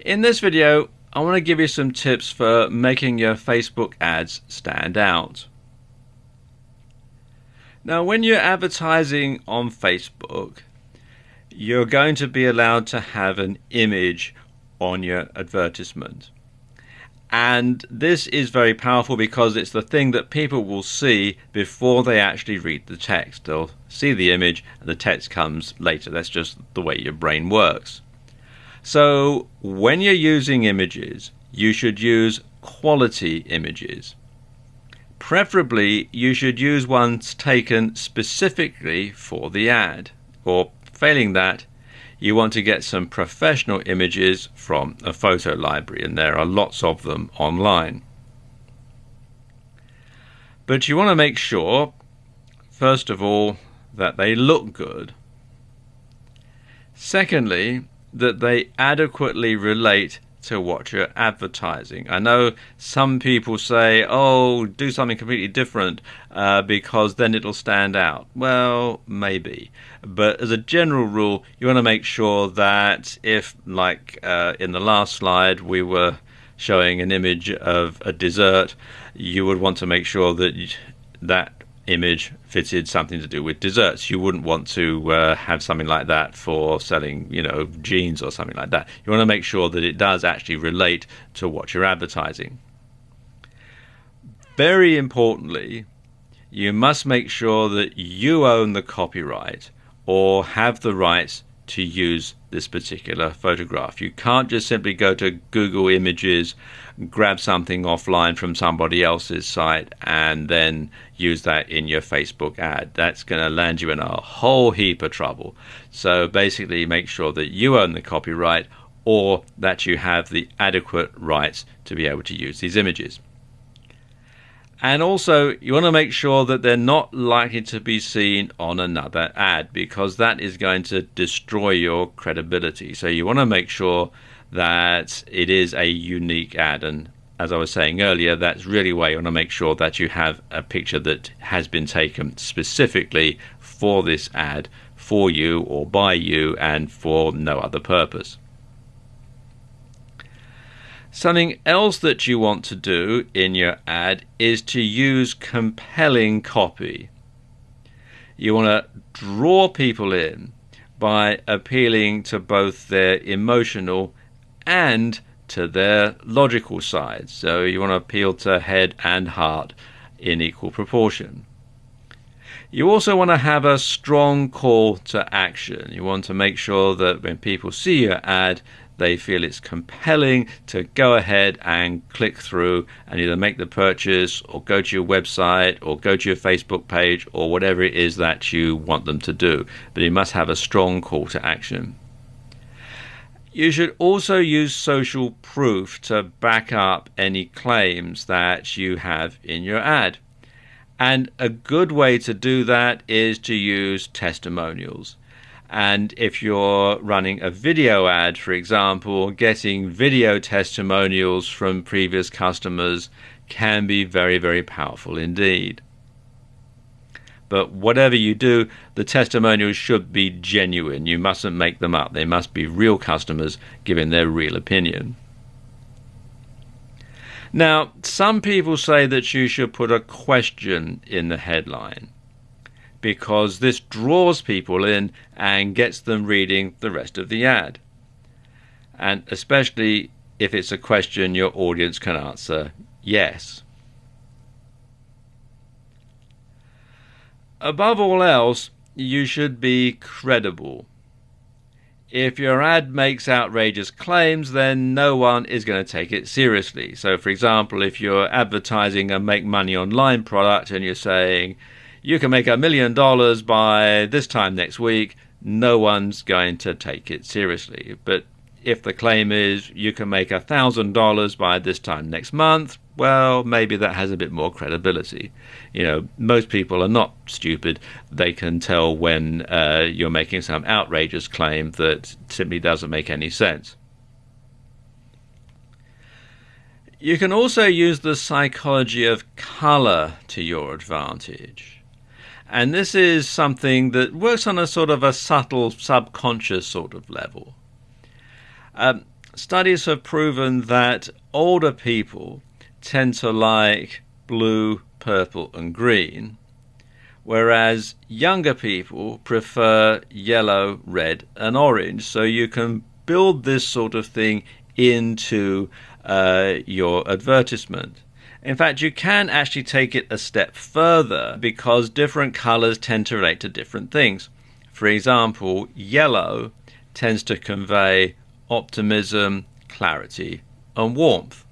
In this video, I want to give you some tips for making your Facebook ads stand out. Now, when you're advertising on Facebook, you're going to be allowed to have an image on your advertisement. And this is very powerful because it's the thing that people will see before they actually read the text. They'll see the image and the text comes later. That's just the way your brain works. So, when you're using images, you should use quality images. Preferably, you should use ones taken specifically for the ad, or failing that, you want to get some professional images from a photo library, and there are lots of them online. But you want to make sure, first of all, that they look good. Secondly, that they adequately relate to what you're advertising. I know some people say, oh, do something completely different uh, because then it'll stand out. Well, maybe. But as a general rule, you want to make sure that if, like uh, in the last slide, we were showing an image of a dessert, you would want to make sure that that image fitted something to do with desserts. You wouldn't want to uh, have something like that for selling, you know, jeans or something like that. You want to make sure that it does actually relate to what you're advertising. Very importantly, you must make sure that you own the copyright or have the rights to use this particular photograph. You can't just simply go to Google Images, grab something offline from somebody else's site, and then use that in your Facebook ad. That's going to land you in a whole heap of trouble. So basically, make sure that you own the copyright or that you have the adequate rights to be able to use these images. And also, you want to make sure that they're not likely to be seen on another ad because that is going to destroy your credibility. So, you want to make sure that it is a unique ad. And as I was saying earlier, that's really why you want to make sure that you have a picture that has been taken specifically for this ad, for you or by you, and for no other purpose. Something else that you want to do in your ad is to use compelling copy. You want to draw people in by appealing to both their emotional and to their logical side. So you want to appeal to head and heart in equal proportion. You also want to have a strong call to action. You want to make sure that when people see your ad, they feel it's compelling to go ahead and click through and either make the purchase or go to your website or go to your Facebook page or whatever it is that you want them to do. But you must have a strong call to action. You should also use social proof to back up any claims that you have in your ad. And a good way to do that is to use testimonials. And if you're running a video ad, for example, getting video testimonials from previous customers can be very, very powerful indeed. But whatever you do, the testimonials should be genuine. You mustn't make them up. They must be real customers giving their real opinion. Now, some people say that you should put a question in the headline because this draws people in and gets them reading the rest of the ad. And especially if it's a question your audience can answer yes. Above all else, you should be credible. If your ad makes outrageous claims, then no one is going to take it seriously. So, for example, if you're advertising a make money online product and you're saying, you can make a million dollars by this time next week, no one's going to take it seriously. But if the claim is you can make a thousand dollars by this time next month, well, maybe that has a bit more credibility. You know, most people are not stupid. They can tell when uh, you're making some outrageous claim that simply doesn't make any sense. You can also use the psychology of color to your advantage. And this is something that works on a sort of a subtle subconscious sort of level. Um, studies have proven that older people tend to like blue, purple, and green, whereas younger people prefer yellow, red, and orange. So you can build this sort of thing into uh, your advertisement. In fact, you can actually take it a step further because different colors tend to relate to different things. For example, yellow tends to convey optimism, clarity, and warmth.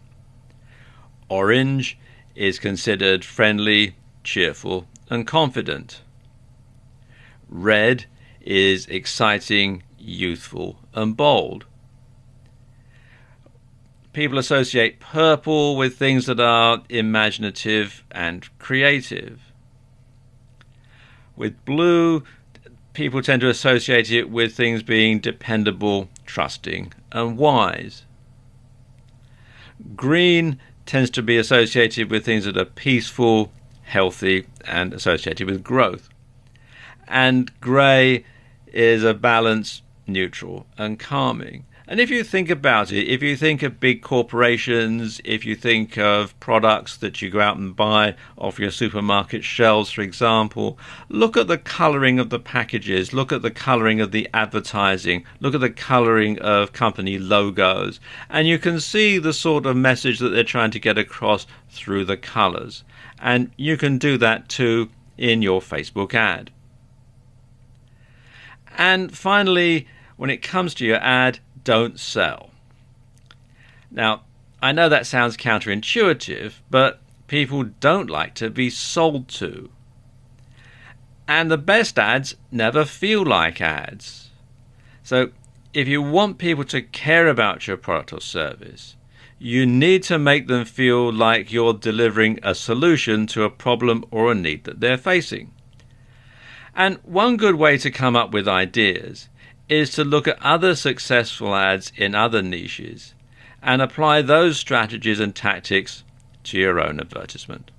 Orange is considered friendly, cheerful, and confident. Red is exciting, youthful, and bold. People associate purple with things that are imaginative and creative. With blue, people tend to associate it with things being dependable, trusting, and wise. Green tends to be associated with things that are peaceful, healthy, and associated with growth. And grey is a balance, neutral, and calming. And if you think about it, if you think of big corporations, if you think of products that you go out and buy off your supermarket shelves, for example, look at the colouring of the packages, look at the colouring of the advertising, look at the colouring of company logos, and you can see the sort of message that they're trying to get across through the colours. And you can do that too in your Facebook ad. And finally, when it comes to your ad, don't sell. Now, I know that sounds counterintuitive, but people don't like to be sold to. And the best ads never feel like ads. So, if you want people to care about your product or service, you need to make them feel like you're delivering a solution to a problem or a need that they're facing. And one good way to come up with ideas is to look at other successful ads in other niches and apply those strategies and tactics to your own advertisement.